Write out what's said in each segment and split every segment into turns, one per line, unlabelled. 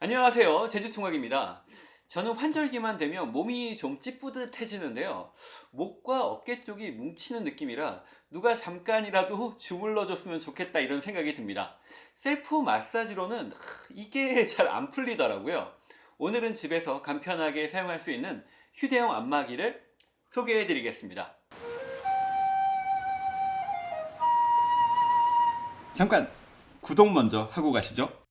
안녕하세요. 제주총각입니다. 저는 환절기만 되면 몸이 좀 찌뿌듯해지는데요. 목과 어깨 쪽이 뭉치는 느낌이라 누가 잠깐이라도 주물러 줬으면 좋겠다 이런 생각이 듭니다. 셀프 마사지로는 이게 잘 안 풀리더라고요. 오늘은 집에서 간편하게 사용할 수 있는 휴대용 안마기를 소개해 드리겠습니다. 잠깐 구독 먼저 하고 가시죠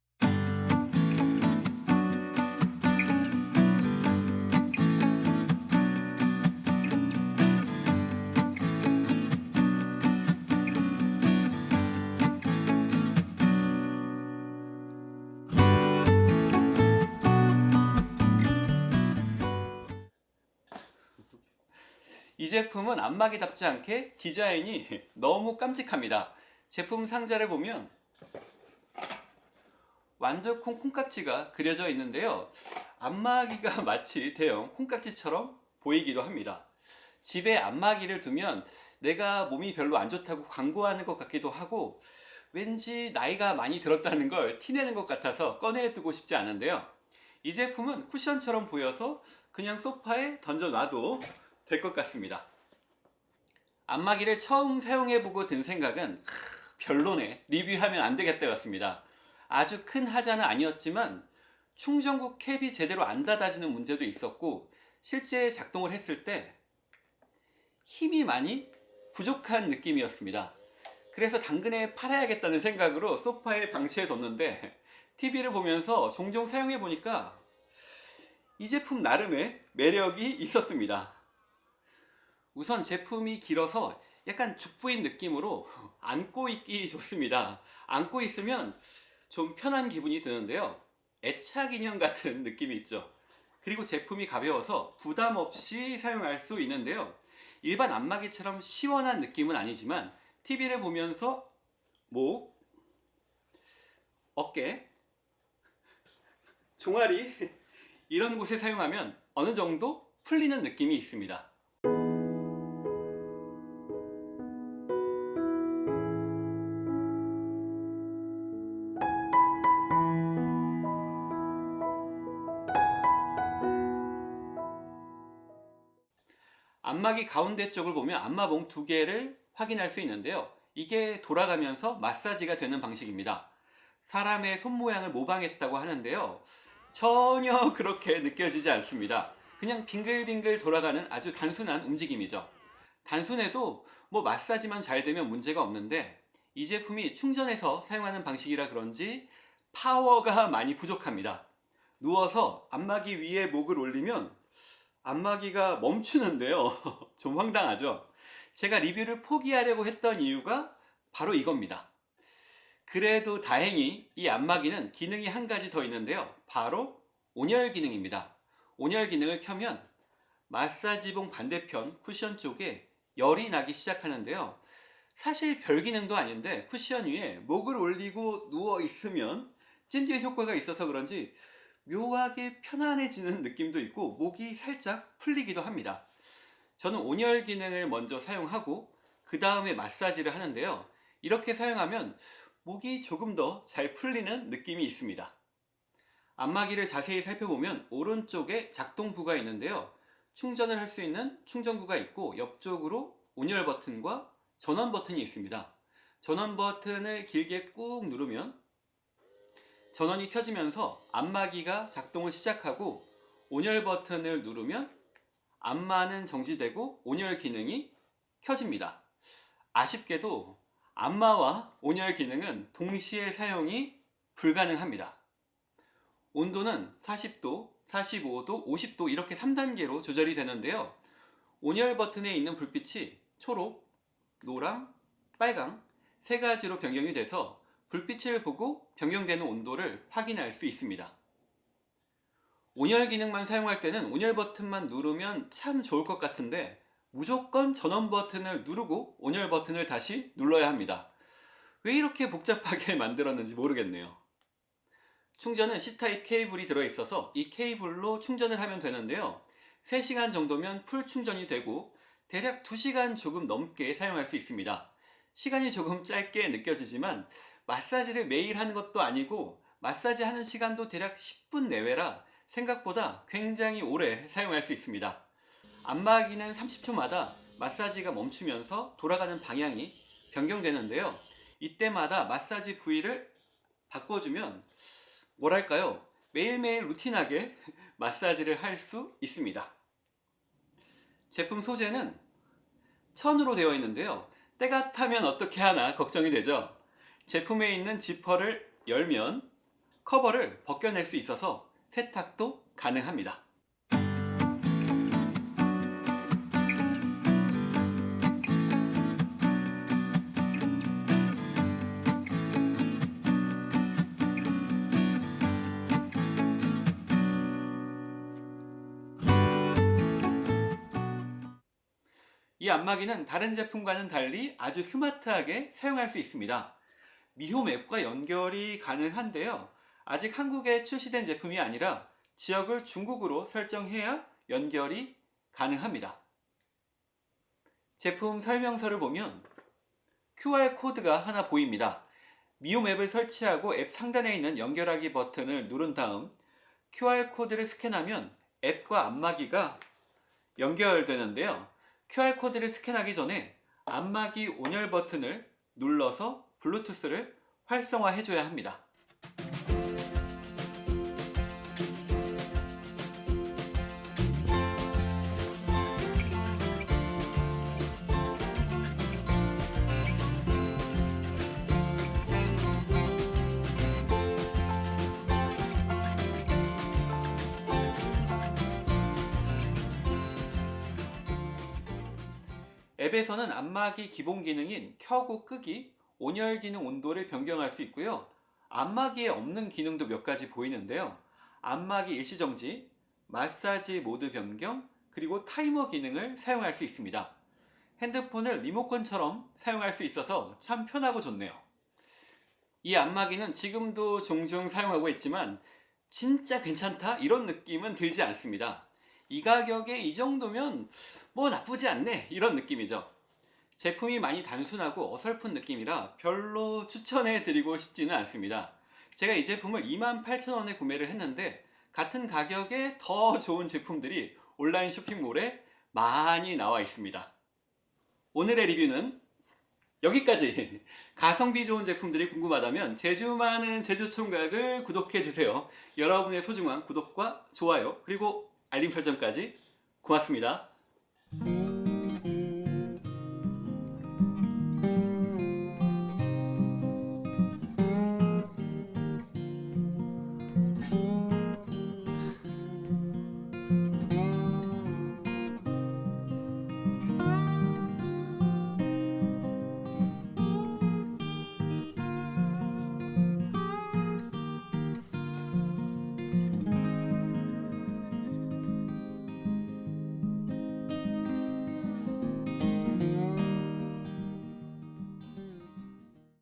이 제품은 안마기답지 않게 디자인이 너무 깜찍합니다. 제품 상자를 보면 완두콩 콩깍지가 그려져 있는데요. 안마기가 마치 대형 콩깍지처럼 보이기도 합니다. 집에 안마기를 두면 내가 몸이 별로 안 좋다고 광고하는 것 같기도 하고 왠지 나이가 많이 들었다는 걸 티내는 것 같아서 꺼내두고 싶지 않은데요. 이 제품은 쿠션처럼 보여서 그냥 소파에 던져놔도 될 것 같습니다. 안마기를 처음 사용해보고 든 생각은 하, 별로네 리뷰하면 안 되겠다였습니다. 아주 큰 하자는 아니었지만 충전구 캡이 제대로 안 닫아지는 문제도 있었고 실제 작동을 했을 때 힘이 많이 부족한 느낌이었습니다. 그래서 당근에 팔아야겠다는 생각으로 소파에 방치해 뒀는데 TV를 보면서 종종 사용해 보니까 이 제품 나름의 매력이 있었습니다. 우선 제품이 길어서 약간 죽부인 느낌으로 안고 있기 좋습니다. 안고 있으면 좀 편한 기분이 드는데요. 애착 인형 같은 느낌이 있죠. 그리고 제품이 가벼워서 부담 없이 사용할 수 있는데요. 일반 안마기처럼 시원한 느낌은 아니지만 TV를 보면서 목, 어깨, 종아리 이런 곳에 사용하면 어느 정도 풀리는 느낌이 있습니다. 안마기 가운데 쪽을 보면 안마봉 두 개를 확인할 수 있는데요. 이게 돌아가면서 마사지가 되는 방식입니다. 사람의 손 모양을 모방했다고 하는데요. 전혀 그렇게 느껴지지 않습니다. 그냥 빙글빙글 돌아가는 아주 단순한 움직임이죠. 단순해도 뭐 마사지만 잘 되면 문제가 없는데 이 제품이 충전해서 사용하는 방식이라 그런지 파워가 많이 부족합니다. 누워서 안마기 위에 목을 올리면 안마기가 멈추는데요. 좀 황당하죠? 제가 리뷰를 포기하려고 했던 이유가 바로 이겁니다. 그래도 다행히 이 안마기는 기능이 한 가지 더 있는데요. 바로 온열 기능입니다. 온열 기능을 켜면 마사지봉 반대편 쿠션 쪽에 열이 나기 시작하는데요. 사실 별 기능도 아닌데 쿠션 위에 목을 올리고 누워 있으면 찜질 효과가 있어서 그런지 묘하게 편안해지는 느낌도 있고 목이 살짝 풀리기도 합니다. 저는 온열 기능을 먼저 사용하고 그 다음에 마사지를 하는데요. 이렇게 사용하면 목이 조금 더 잘 풀리는 느낌이 있습니다. 안마기를 자세히 살펴보면 오른쪽에 작동부가 있는데요. 충전을 할 수 있는 충전구가 있고 옆쪽으로 온열 버튼과 전원 버튼이 있습니다. 전원 버튼을 길게 꾹 누르면 전원이 켜지면서 안마기가 작동을 시작하고 온열 버튼을 누르면 안마는 정지되고 온열 기능이 켜집니다. 아쉽게도 안마와 온열 기능은 동시에 사용이 불가능합니다. 온도는 40도, 45도, 50도 이렇게 3단계로 조절이 되는데요. 온열 버튼에 있는 불빛이 초록, 노랑, 빨강 세 가지로 변경이 돼서 불빛을 보고 변경되는 온도를 확인할 수 있습니다. 온열 기능만 사용할 때는 온열 버튼만 누르면 참 좋을 것 같은데 무조건 전원 버튼을 누르고 온열 버튼을 다시 눌러야 합니다. 왜 이렇게 복잡하게 만들었는지 모르겠네요. 충전은 C타입 케이블이 들어있어서 이 케이블로 충전을 하면 되는데요. 3시간 정도면 풀 충전이 되고 대략 2시간 조금 넘게 사용할 수 있습니다. 시간이 조금 짧게 느껴지지만 마사지를 매일 하는 것도 아니고 마사지 하는 시간도 대략 10분 내외라 생각보다 굉장히 오래 사용할 수 있습니다. 안마기는 30초마다 마사지가 멈추면서 돌아가는 방향이 변경되는데요. 이때마다 마사지 부위를 바꿔주면 뭐랄까요? 매일매일 루틴하게 마사지를 할 수 있습니다. 제품 소재는 천으로 되어 있는데요. 때가 타면 어떻게 하나 걱정이 되죠. 제품에 있는 지퍼를 열면 커버를 벗겨낼 수 있어서 세탁도 가능합니다. 이 안마기는 다른 제품과는 달리 아주 스마트하게 사용할 수 있습니다. 미홈 앱과 연결이 가능한데요. 아직 한국에 출시된 제품이 아니라 지역을 중국으로 설정해야 연결이 가능합니다. 제품 설명서를 보면 QR코드가 하나 보입니다. 미홈 앱을 설치하고 앱 상단에 있는 연결하기 버튼을 누른 다음 QR코드를 스캔하면 앱과 안마기가 연결되는데요. QR코드를 스캔하기 전에 안마기 온열 버튼을 눌러서 블루투스를 활성화해 줘야 합니다. 앱에서는 안마기 기본 기능인 켜고 끄기, 온열 기능 온도를 변경할 수 있고요. 안마기에 없는 기능도 몇 가지 보이는데요. 안마기 일시정지, 마사지 모드 변경, 그리고 타이머 기능을 사용할 수 있습니다. 핸드폰을 리모컨처럼 사용할 수 있어서 참 편하고 좋네요. 이 안마기는 지금도 종종 사용하고 있지만 진짜 괜찮다 이런 느낌은 들지 않습니다. 이 가격에 이 정도면 뭐 나쁘지 않네 이런 느낌이죠. 제품이 많이 단순하고 어설픈 느낌이라 별로 추천해 드리고 싶지는 않습니다. 제가 이 제품을 28,000원에 구매를 했는데 같은 가격에 더 좋은 제품들이 온라인 쇼핑몰에 많이 나와 있습니다. 오늘의 리뷰는 여기까지 가성비 좋은 제품들이 궁금하다면 제주 많은 제주총각을 구독해주세요. 여러분의 소중한 구독과 좋아요 그리고 알림 설정까지 고맙습니다.